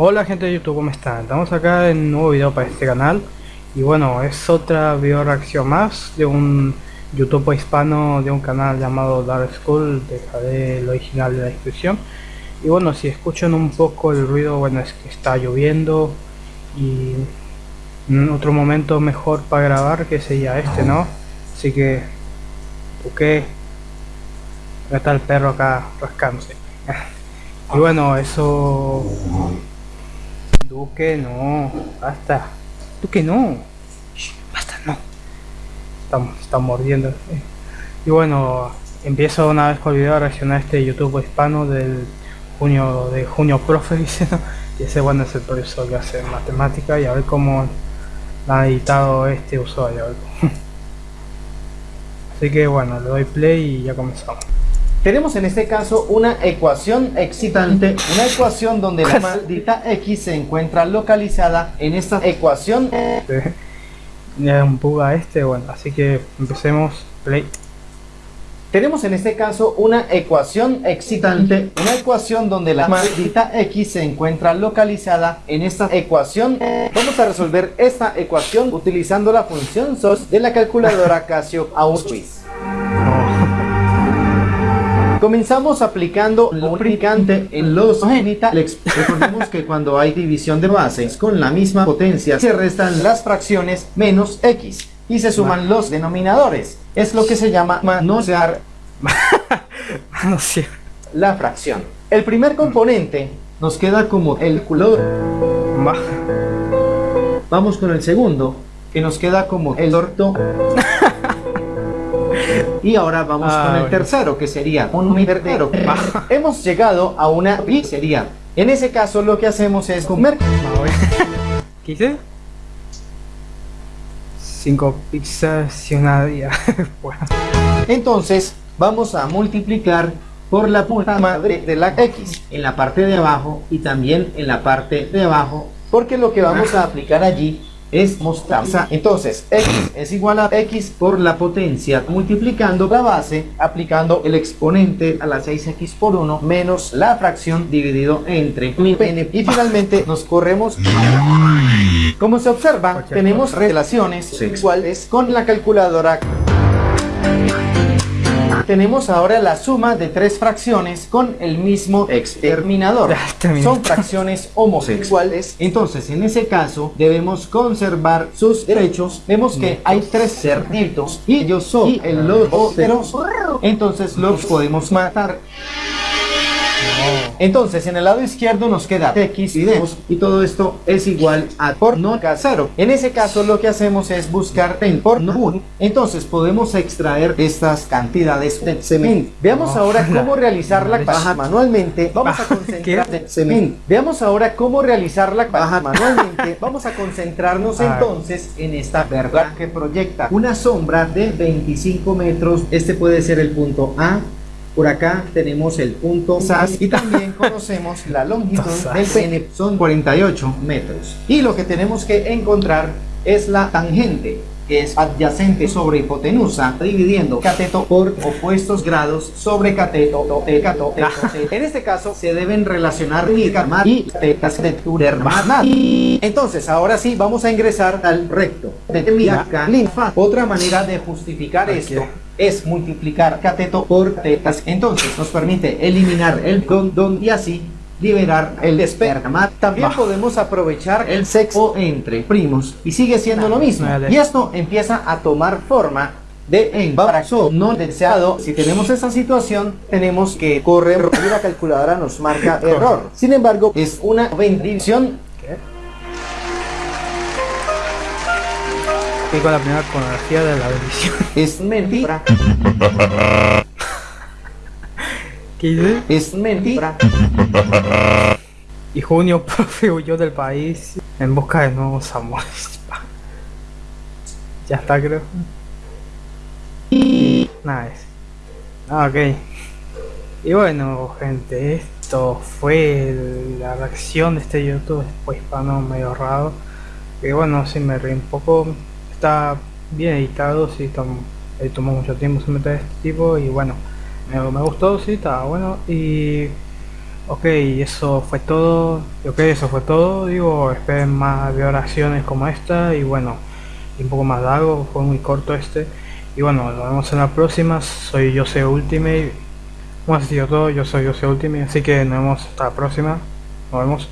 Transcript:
Hola gente de YouTube, ¿cómo están? Estamos acá en un nuevo video para este canal Y bueno, es otra video reacción más de un YouTube hispano de un canal llamado Dark School Dejaré el original de la descripción Y bueno, si escuchan un poco el ruido, bueno, es que está lloviendo Y otro momento mejor para grabar que sería este, ¿no? Así que, ok Está el perro acá rascándose y bueno, eso Duque, no. Basta. Duque, no. basta, no. Estamos, está mordiendo. Y bueno, empiezo una vez con el video a reaccionar a este YouTube hispano del junio de junio profe dice y ese bueno es el profesor que hace matemática y a ver cómo ha editado este usuario así que bueno le doy play y ya comenzamos tenemos en este caso una ecuación excitante, una ecuación donde la maldita x se encuentra localizada en esta ecuación. Ya un puga este, bueno, así que empecemos, play. Tenemos en este caso una ecuación excitante, una ecuación donde la maldita x se encuentra localizada en esta ecuación. Vamos a resolver esta ecuación utilizando la función SOS de la calculadora Casio Auschwitz. Comenzamos aplicando un lubricante en los genitales. Recordemos que cuando hay división de bases con la misma potencia se restan las fracciones menos x y se suman los denominadores. Es lo que se llama manosear la fracción. El primer componente nos queda como el color. Vamos con el segundo, que nos queda como el orto. Y ahora vamos con el tercero, que sería un verdadero. Hemos llegado a una pizzería. En ese caso lo que hacemos es comer. ¿Qué hice? Cinco pizzas y una día. Entonces vamos a multiplicar por la puta madre de la X en la parte de abajo y también en la parte de abajo porque lo que vamos a aplicar allí es mostaza. Entonces, x es igual a x por la potencia multiplicando la base, aplicando el exponente a la 6x por 1 menos la fracción dividido entre mi pene. Y finalmente nos corremos. Como se observa, tenemos relaciones sexuales con la calculadora tenemos ahora la suma de tres fracciones con el mismo exterminador. Son fracciones homosexuales. Entonces, en ese caso, debemos conservar sus derechos. Vemos que hay tres cerditos y yo soy el lobo. Entonces los podemos matar. Entonces, en el lado izquierdo nos queda x y d y todo esto es igual a porno casero. En ese caso, lo que hacemos es buscar en porno. Entonces, podemos extraer estas cantidades de cemento. Veamos ahora cómo realizar la baja manualmente. Vamos a concentrar cemento. Veamos ahora cómo realizar la baja manualmente. Vamos a concentrarnos entonces en esta verdad que proyecta una sombra de 25 metros. Este puede ser el punto A, por acá tenemos el punto SAS. y también conocemos la longitud del pene, son 48 metros. Y lo que tenemos que encontrar es la tangente que es adyacente sobre hipotenusa, dividiendo cateto por opuestos grados sobre cateto, cateto, En este caso se deben relacionar y tetas de y Entonces, ahora sí, vamos a ingresar al recto. Otra manera de justificar esto es multiplicar cateto por tetas. Entonces nos permite eliminar el don, y así liberar el esperma. También podemos aprovechar el sexo entre primos y sigue siendo lo mismo. Y esto empieza a tomar forma de embarazo no deseado. Si tenemos esa situación, tenemos que correr y la calculadora nos marca error. Sin embargo, es una bendición con la primera conocida de la bendición. Es mentira. ¿Qué dice? Es mentira. Y junio, profe, huyó del país en busca de nuevos amores. ya está, creo. Nice. Ah, ok. Y bueno, gente, esto fue la reacción de este YouTube después hispano medio raro. Que bueno, si me ríe un poco está bien editado, sí, tomó mucho tiempo se meter este tipo y bueno, me, gustó, sí, estaba bueno. Y ok, eso fue todo. Ok, eso fue todo. Digo, esperen más violaciones como esta. Y bueno, y un poco más largo, fue muy corto este. Y bueno, nos vemos en la próxima. Soy yo soy Ultimate. Bueno, así sido todo. Yo soy Jose Ultimate. Así que nos vemos hasta la próxima. Nos vemos.